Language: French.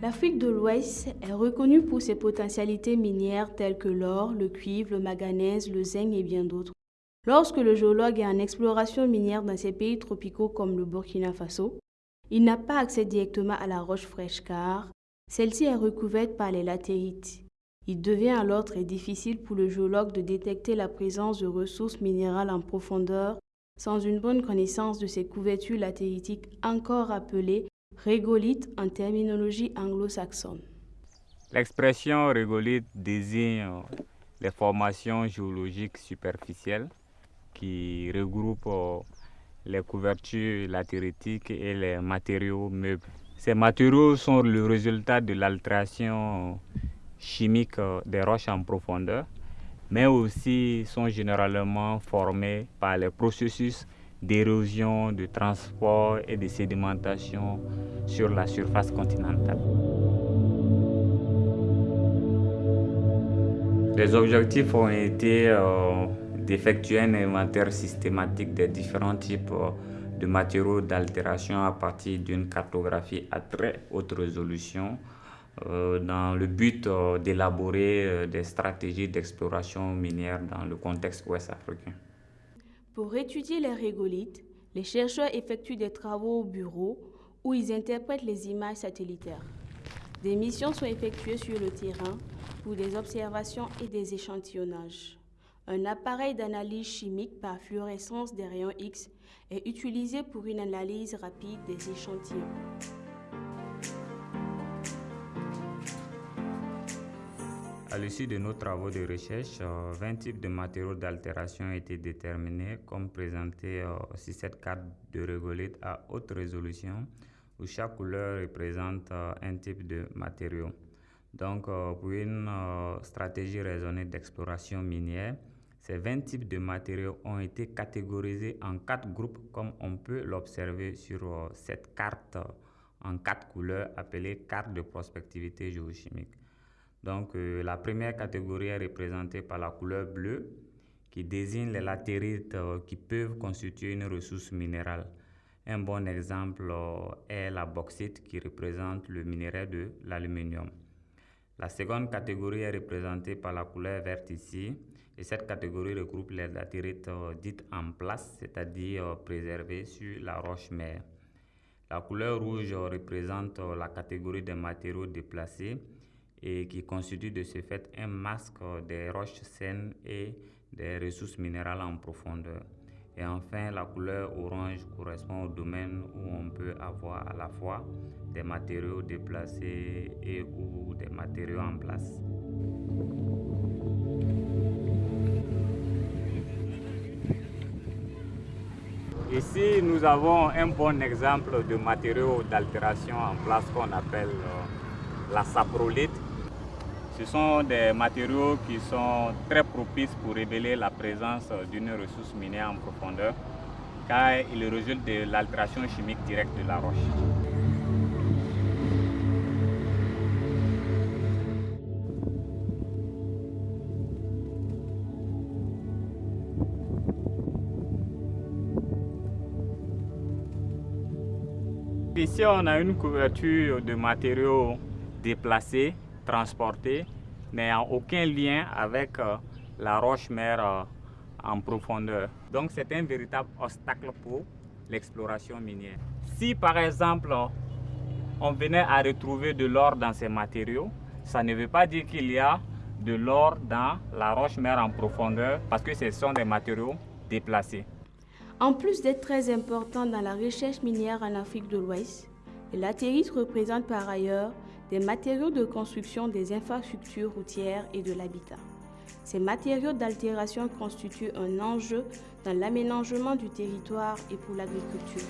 L'Afrique de l'Ouest est reconnue pour ses potentialités minières telles que l'or, le cuivre, le manganèse, le zinc et bien d'autres. Lorsque le géologue est en exploration minière dans ces pays tropicaux comme le Burkina Faso, il n'a pas accès directement à la roche fraîche car celle-ci est recouverte par les latérites. Il devient alors très difficile pour le géologue de détecter la présence de ressources minérales en profondeur sans une bonne connaissance de ces couvertures latéritiques encore appelées régolithes en terminologie anglo-saxonne. L'expression régolithe désigne les formations géologiques superficielles qui regroupent euh, les couvertures latéritiques et les matériaux meubles. Ces matériaux sont le résultat de l'altération chimique euh, des roches en profondeur, mais aussi sont généralement formés par les processus d'érosion, de transport et de sédimentation sur la surface continentale. Les objectifs ont été euh, d'effectuer un inventaire systématique des différents types euh, de matériaux d'altération à partir d'une cartographie à très haute résolution euh, dans le but d'élaborer des stratégies d'exploration minière dans le contexte ouest africain. Pour étudier les régolithes, les chercheurs effectuent des travaux au bureau où ils interprètent les images satellitaires. Des missions sont effectuées sur le terrain pour des observations et des échantillonnages. Un appareil d'analyse chimique par fluorescence des rayons X est utilisé pour une analyse rapide des échantillons. À l'issue de nos travaux de recherche, 20 euh, types de matériaux d'altération ont été déterminés comme présenté euh, sur cette carte de régolithe à haute résolution où chaque couleur représente euh, un type de matériau. Donc, pour une stratégie raisonnée d'exploration minière, ces 20 types de matériaux ont été catégorisés en quatre groupes comme on peut l'observer sur cette carte en quatre couleurs appelée carte de prospectivité géochimique. Donc euh, la première catégorie est représentée par la couleur bleue qui désigne les latérites euh, qui peuvent constituer une ressource minérale. Un bon exemple est la bauxite qui représente le minerai de l'aluminium. La seconde catégorie est représentée par la couleur verte ici et cette catégorie regroupe les latérites euh, dites en place, c'est-à-dire euh, préservées sur la roche-mère. La couleur rouge représente euh, la catégorie des matériaux déplacés et qui constitue de ce fait un masque des roches saines et des ressources minérales en profondeur. Et enfin, la couleur orange correspond au domaine où on peut avoir à la fois des matériaux déplacés et ou des matériaux en place. Ici, nous avons un bon exemple de matériaux d'altération en place qu'on appelle euh, la saprolite. Ce sont des matériaux qui sont très propices pour révéler la présence d'une ressource minière en profondeur car ils résultent de l'altération chimique directe de la roche. Ici, on a une couverture de matériaux déplacés, transportés, mais en aucun lien avec euh, la roche-mère euh, en profondeur. Donc, c'est un véritable obstacle pour l'exploration minière. Si, par exemple, on venait à retrouver de l'or dans ces matériaux, ça ne veut pas dire qu'il y a de l'or dans la roche-mère en profondeur parce que ce sont des matériaux déplacés. En plus d'être très important dans la recherche minière en Afrique de l'Ouest, les latérites représentent par ailleurs des matériaux de construction des infrastructures routières et de l'habitat. Ces matériaux d'altération constituent un enjeu dans l'aménagement du territoire et pour l'agriculture.